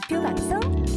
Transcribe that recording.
대표 방송